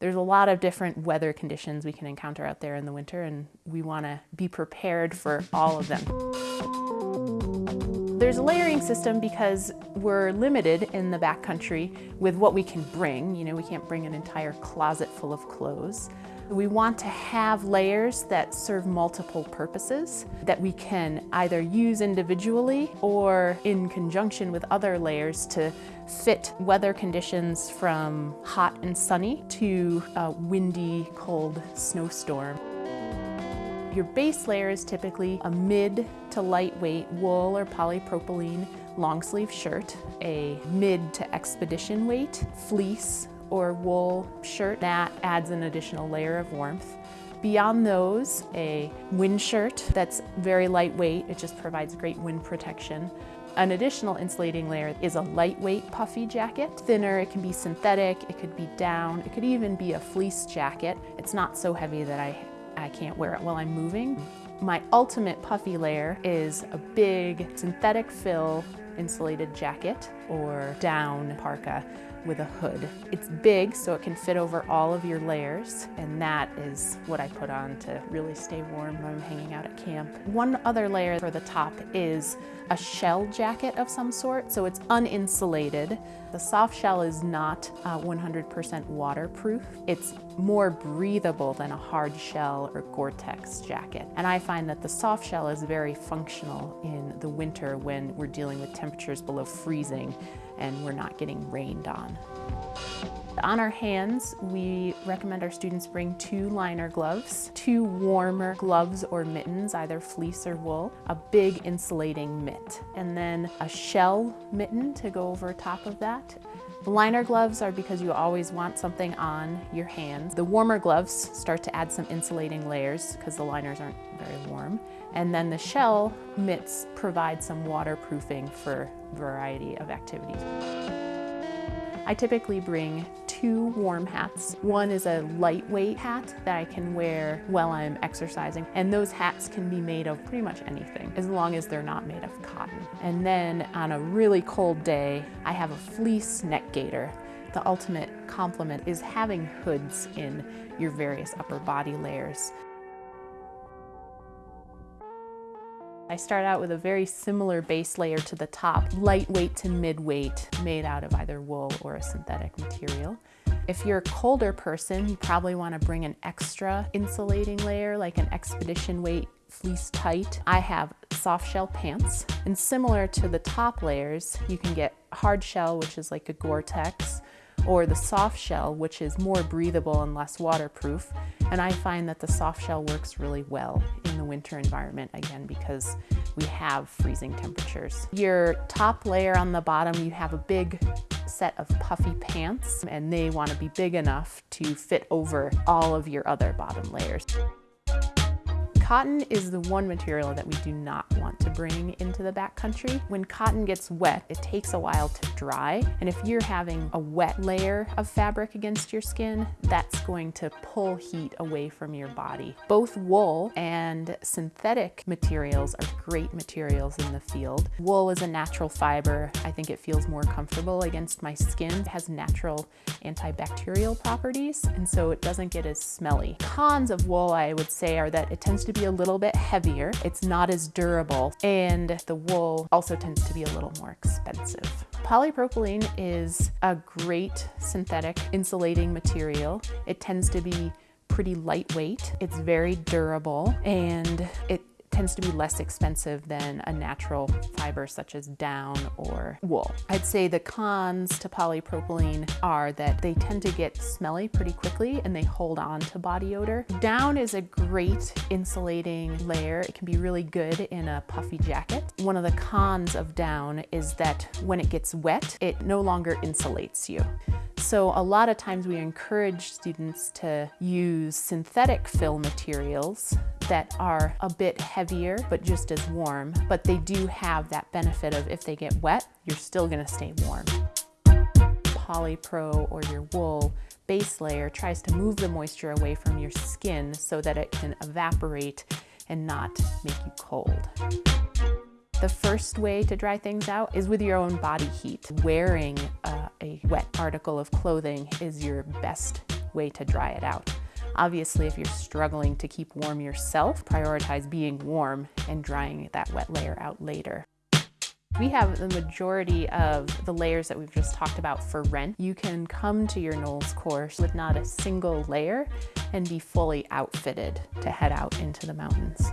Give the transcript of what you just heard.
There's a lot of different weather conditions we can encounter out there in the winter and we want to be prepared for all of them. There's a layering system because we're limited in the backcountry with what we can bring. You know, we can't bring an entire closet full of clothes. We want to have layers that serve multiple purposes that we can either use individually or in conjunction with other layers to fit weather conditions from hot and sunny to a windy, cold snowstorm. Your base layer is typically a mid to lightweight wool or polypropylene long sleeve shirt, a mid to expedition weight fleece or wool shirt. That adds an additional layer of warmth. Beyond those, a wind shirt that's very lightweight. It just provides great wind protection. An additional insulating layer is a lightweight puffy jacket. Thinner, it can be synthetic, it could be down, it could even be a fleece jacket. It's not so heavy that I, I can't wear it while I'm moving. My ultimate puffy layer is a big synthetic fill insulated jacket or down parka with a hood. It's big so it can fit over all of your layers and that is what I put on to really stay warm when I'm hanging out at camp. One other layer for the top is a shell jacket of some sort so it's uninsulated. The soft shell is not 100% uh, waterproof. It's more breathable than a hard shell or Gore-Tex jacket. And I find that the soft shell is very functional in the winter when we're dealing with temperatures below freezing and we're not getting rained on. On our hands, we recommend our students bring two liner gloves, two warmer gloves or mittens, either fleece or wool, a big insulating mitt, and then a shell mitten to go over top of that. The liner gloves are because you always want something on your hands. The warmer gloves start to add some insulating layers because the liners aren't very warm. And then the shell mitts provide some waterproofing for a variety of activities. I typically bring two warm hats. One is a lightweight hat that I can wear while I'm exercising, and those hats can be made of pretty much anything, as long as they're not made of cotton. And then on a really cold day, I have a fleece neck gaiter. The ultimate compliment is having hoods in your various upper body layers. I start out with a very similar base layer to the top, lightweight to mid-weight, made out of either wool or a synthetic material. If you're a colder person, you probably want to bring an extra insulating layer, like an expedition weight fleece tight. I have soft shell pants, and similar to the top layers, you can get hard shell, which is like a Gore-Tex, or the soft shell, which is more breathable and less waterproof. And I find that the soft shell works really well in the winter environment, again, because we have freezing temperatures. Your top layer on the bottom, you have a big set of puffy pants, and they want to be big enough to fit over all of your other bottom layers. Cotton is the one material that we do not want to bring into the backcountry. When cotton gets wet, it takes a while to dry. And if you're having a wet layer of fabric against your skin, that's going to pull heat away from your body. Both wool and synthetic materials are great materials in the field. Wool is a natural fiber. I think it feels more comfortable against my skin. It has natural antibacterial properties, and so it doesn't get as smelly. Cons of wool, I would say, are that it tends to be a little bit heavier. It's not as durable, and the wool also tends to be a little more expensive. Polypropylene is a great synthetic insulating material. It tends to be pretty lightweight. It's very durable and it tends to be less expensive than a natural fiber such as down or wool. I'd say the cons to polypropylene are that they tend to get smelly pretty quickly and they hold on to body odor. Down is a great insulating layer. It can be really good in a puffy jacket. One of the cons of down is that when it gets wet, it no longer insulates you. So a lot of times we encourage students to use synthetic fill materials that are a bit heavier but just as warm, but they do have that benefit of if they get wet, you're still gonna stay warm. polypro or your wool base layer tries to move the moisture away from your skin so that it can evaporate and not make you cold. The first way to dry things out is with your own body heat. Wearing a wet article of clothing is your best way to dry it out. Obviously, if you're struggling to keep warm yourself, prioritize being warm and drying that wet layer out later. We have the majority of the layers that we've just talked about for rent. You can come to your NOLS course with not a single layer and be fully outfitted to head out into the mountains.